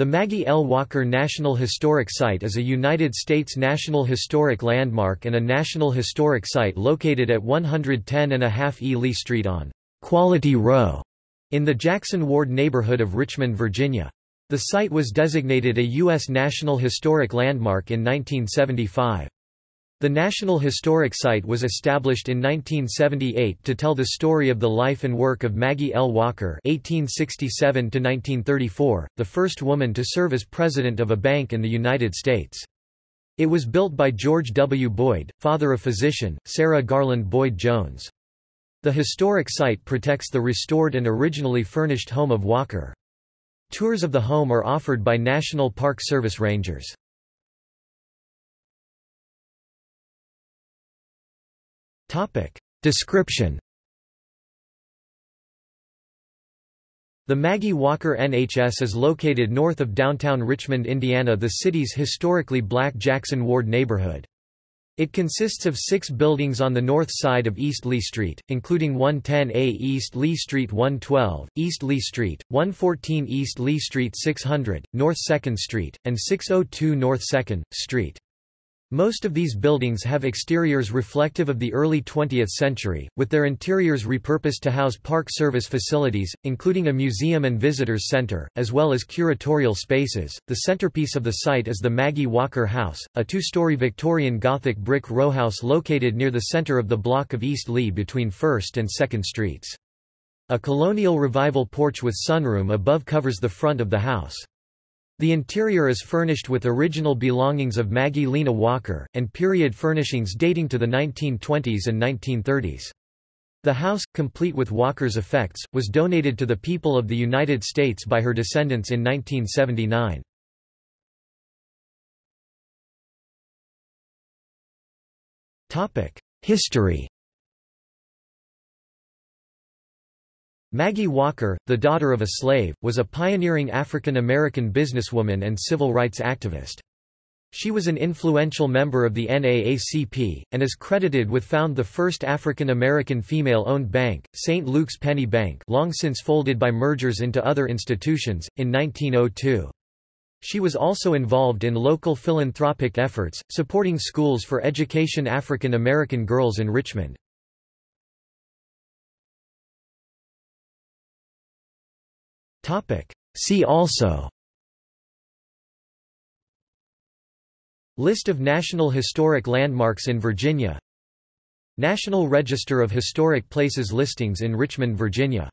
The Maggie L. Walker National Historic Site is a United States National Historic Landmark and a National Historic Site located at 110.5 E. Leigh Street on Quality Row in the Jackson Ward neighborhood of Richmond, Virginia. The site was designated a U.S. National Historic Landmark in 1975. The National Historic Site was established in 1978 to tell the story of the life and work of Maggie L. Walker (1867–1934), the first woman to serve as president of a bank in the United States. It was built by George W. Boyd, father of physician, Sarah Garland Boyd Jones. The historic site protects the restored and originally furnished home of Walker. Tours of the home are offered by National Park Service rangers. Topic. Description The Maggie Walker NHS is located north of downtown Richmond, Indiana the city's historically black Jackson Ward neighborhood. It consists of six buildings on the north side of East Leigh Street, including 110A East Leigh Street 112, East Leigh Street, 114 East Leigh Street 600, North 2nd Street, and 602 North 2nd, Street. Most of these buildings have exteriors reflective of the early 20th century, with their interiors repurposed to house Park Service facilities, including a museum and visitors center, as well as curatorial spaces. The centerpiece of the site is the Maggie Walker House, a two-story Victorian Gothic brick rowhouse located near the center of the block of East Leigh between 1st and 2nd Streets. A colonial revival porch with sunroom above covers the front of the house. The interior is furnished with original belongings of Maggie Lena Walker, and period furnishings dating to the 1920s and 1930s. The house, complete with Walker's effects, was donated to the people of the United States by her descendants in 1979. History Maggie Walker, the daughter of a slave, was a pioneering African American businesswoman and civil rights activist. She was an influential member of the NAACP, and is credited with found the first African American female-owned bank, St. Luke's Penny Bank long since folded by mergers into other institutions, in 1902. She was also involved in local philanthropic efforts, supporting schools for education African American girls in Richmond. See also. List of National Historic Landmarks in Virginia. National Register of Historic Places listings in Richmond, Virginia